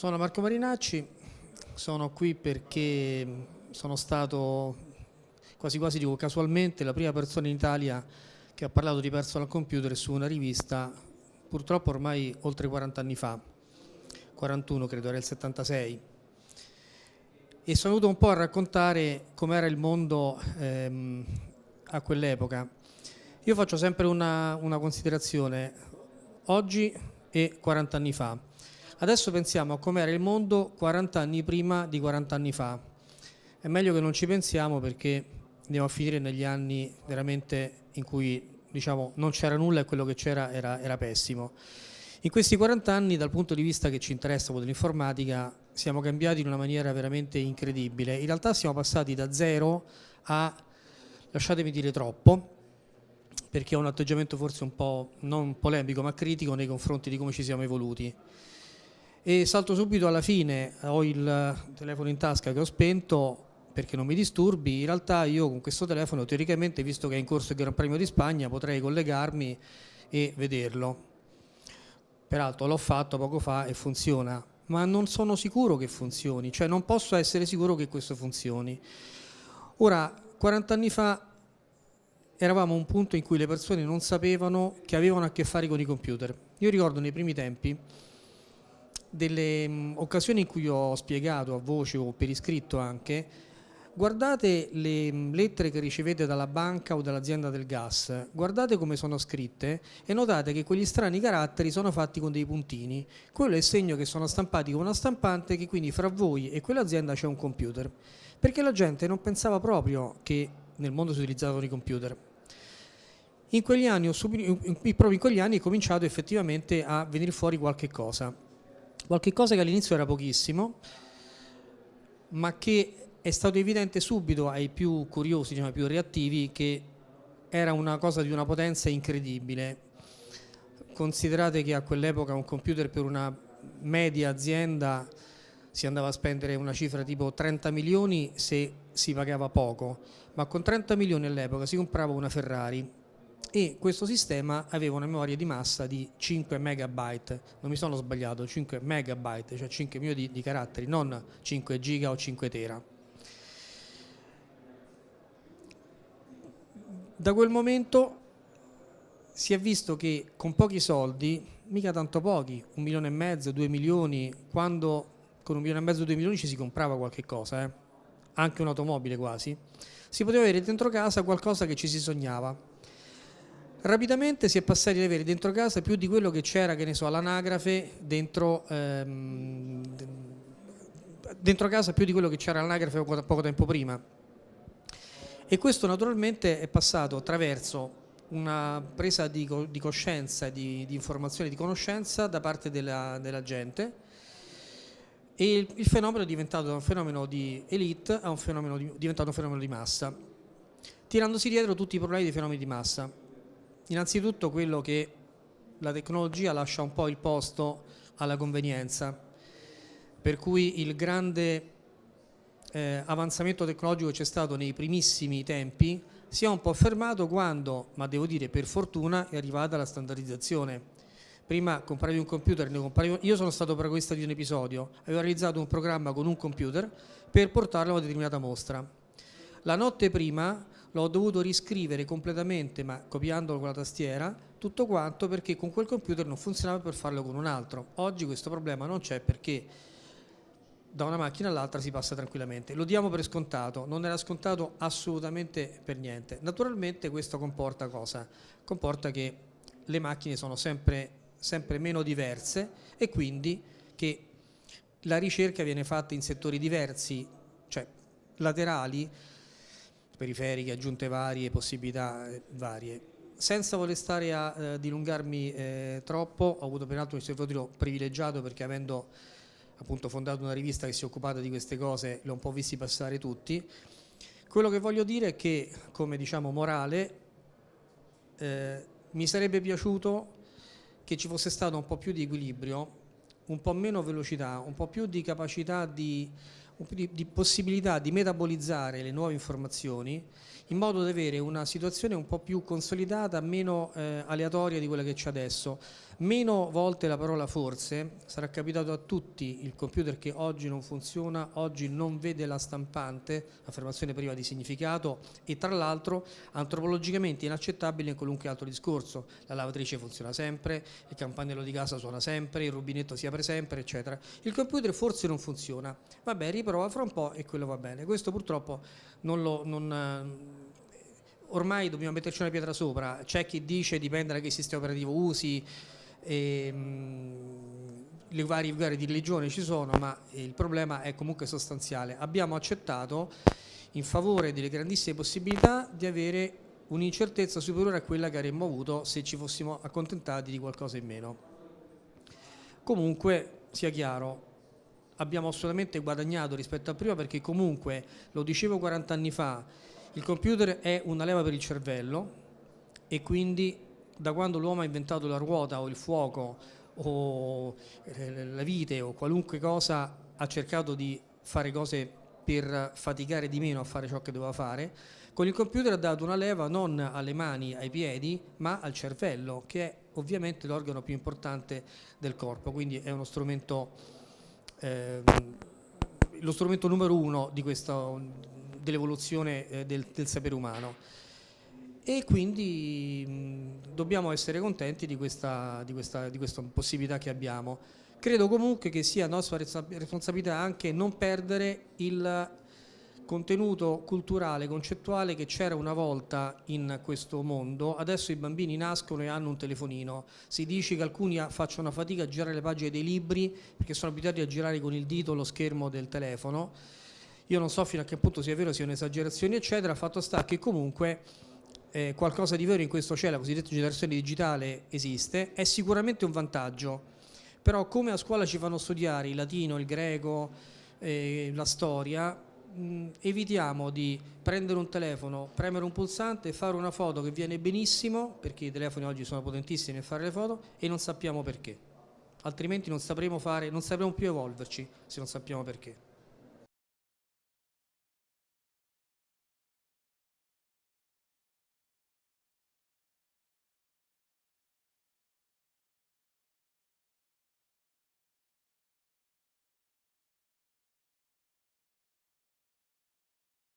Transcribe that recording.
Sono Marco Marinacci, sono qui perché sono stato quasi quasi dico casualmente la prima persona in Italia che ha parlato di personal computer su una rivista purtroppo ormai oltre 40 anni fa, 41 credo, era il 76 e sono venuto un po' a raccontare com'era il mondo ehm, a quell'epoca. Io faccio sempre una, una considerazione, oggi e 40 anni fa. Adesso pensiamo a com'era il mondo 40 anni prima di 40 anni fa. È meglio che non ci pensiamo perché andiamo a finire negli anni veramente in cui diciamo, non c'era nulla e quello che c'era era, era, pessimo. In questi 40 anni, dal punto di vista che ci interessa dell'informatica, siamo cambiati in una maniera veramente incredibile. In realtà siamo passati da zero a, lasciatemi dire troppo, perché ho un atteggiamento forse un po' non polemico ma critico nei confronti di come ci siamo evoluti. E salto subito alla fine, ho il telefono in tasca che ho spento perché non mi disturbi, in realtà io con questo telefono teoricamente, visto che è in corso il Gran Premio di Spagna, potrei collegarmi e vederlo. Peraltro l'ho fatto poco fa e funziona, ma non sono sicuro che funzioni, cioè non posso essere sicuro che questo funzioni. Ora, 40 anni fa eravamo a un punto in cui le persone non sapevano che avevano a che fare con i computer. Io ricordo nei primi tempi delle mh, occasioni in cui ho spiegato a voce o per iscritto anche guardate le lettere che ricevete dalla banca o dall'azienda del gas, guardate come sono scritte e notate che quegli strani caratteri sono fatti con dei puntini. Quello è il segno che sono stampati con una stampante che quindi fra voi e quell'azienda c'è un computer. Perché la gente non pensava proprio che nel mondo si utilizzavano i computer. In quegli anni, proprio in quegli anni è cominciato effettivamente a venire fuori qualche cosa. Qualche cosa che all'inizio era pochissimo, ma che è stato evidente subito ai più curiosi, diciamo, ai più reattivi, che era una cosa di una potenza incredibile. Considerate che a quell'epoca un computer per una media azienda si andava a spendere una cifra tipo 30 milioni se si pagava poco, ma con 30 milioni all'epoca si comprava una Ferrari e questo sistema aveva una memoria di massa di 5 megabyte, non mi sono sbagliato, 5 megabyte, cioè 5 milioni di, di caratteri, non 5 giga o 5 tera. Da quel momento si è visto che con pochi soldi, mica tanto pochi, un milione e mezzo, due milioni, quando con un milione e mezzo, due milioni ci si comprava qualche cosa, eh? anche un'automobile quasi, si poteva avere dentro casa qualcosa che ci si sognava Rapidamente si è passati ad avere dentro casa più di quello che c'era, che ne so, all'anagrafe dentro, ehm, dentro casa più di quello che c'era all'anagrafe poco, tempo prima. E questo naturalmente è passato attraverso una presa di, di coscienza, di, di, informazione, di conoscenza da parte della, della gente e il, il, fenomeno è diventato da un fenomeno di elite a un fenomeno di, diventato un fenomeno di massa, tirandosi dietro tutti i problemi dei fenomeni di massa. Innanzitutto quello che la tecnologia lascia un po' il posto alla convenienza, per cui il grande eh, avanzamento tecnologico che c'è stato nei primissimi tempi si è un po' fermato quando, ma devo dire per fortuna, è arrivata la standardizzazione. Prima compravi un computer, compravi... io sono stato protagonista di un episodio, avevo realizzato un programma con un computer per portarlo a una determinata mostra. La notte prima l'ho dovuto riscrivere completamente, ma copiandolo con la tastiera, tutto quanto perché con quel computer non funzionava per farlo con un altro. Oggi questo problema non c'è perché da una macchina all'altra si passa tranquillamente. Lo diamo per scontato, non era scontato assolutamente per niente. Naturalmente questo comporta cosa? Comporta che le macchine sono sempre, sempre meno diverse e quindi che la ricerca viene fatta in settori diversi, cioè laterali, periferiche, aggiunte varie, possibilità eh, varie. Senza voler stare a eh, dilungarmi eh, troppo, ho avuto peraltro un osservatorio privilegiato perché avendo appunto fondato una rivista che si è occupata di queste cose, l'ho un po' visti passare tutti. Quello che voglio dire è che, come diciamo morale, eh, mi sarebbe piaciuto che ci fosse stato un po' più di equilibrio, un po' meno velocità, un po' più di capacità di di, di, possibilità di metabolizzare le nuove informazioni in modo da avere una situazione un po' più consolidata, meno eh, aleatoria di quella che c'è adesso. Meno volte la parola forse, sarà capitato a tutti il computer che oggi non funziona, oggi non vede la stampante, affermazione priva di significato e tra l'altro antropologicamente inaccettabile in qualunque altro discorso. La lavatrice funziona sempre, il campanello di casa suona sempre, il rubinetto si apre sempre, eccetera. Il computer forse non funziona, vabbè riprova fra un po' e quello va bene. Questo purtroppo non lo... Non, ormai dobbiamo metterci una pietra sopra, c'è chi dice dipende da che sistema operativo usi, e, mh, le varie, varie di religione ci sono, ma il problema è comunque sostanziale. Abbiamo accettato in favore delle grandissime possibilità di avere un'incertezza superiore a quella che avremmo avuto se ci fossimo accontentati di qualcosa in meno. Comunque, sia chiaro, abbiamo assolutamente guadagnato rispetto a prima perché comunque, lo dicevo 40 anni fa, il computer è una leva per il cervello e quindi da quando l'uomo ha inventato la ruota o il fuoco o eh, la vite o qualunque cosa ha cercato di fare cose per faticare di meno a fare ciò che doveva fare, con il computer ha dato una leva non alle mani, ai piedi, ma al cervello, che è ovviamente l'organo più importante del corpo, quindi è uno strumento, eh, lo strumento numero uno dell'evoluzione eh, del, del, sapere umano e quindi mh, dobbiamo essere contenti di questa, di, questa, di questa possibilità che abbiamo. Credo comunque che sia nostra responsabilità anche non perdere il contenuto culturale, concettuale che c'era una volta in questo mondo, adesso i bambini nascono e hanno un telefonino, si dice che alcuni facciano fatica a girare le pagine dei libri perché sono abituati a girare con il dito lo schermo del telefono, io non so fino a che punto sia vero, sia un'esagerazione, eccetera, fatto sta che comunque eh, qualcosa di vero in questo c'è, la cosiddetta generazione digitale esiste, è sicuramente un vantaggio, però come a scuola ci fanno studiare il latino, il greco, eh, la storia, mh, evitiamo di prendere un telefono, premere un pulsante, fare una foto che viene benissimo, perché i telefoni oggi sono potentissimi nel fare le foto, e non sappiamo perché. Altrimenti non sapremo, fare, non sapremo più evolverci se non sappiamo perché.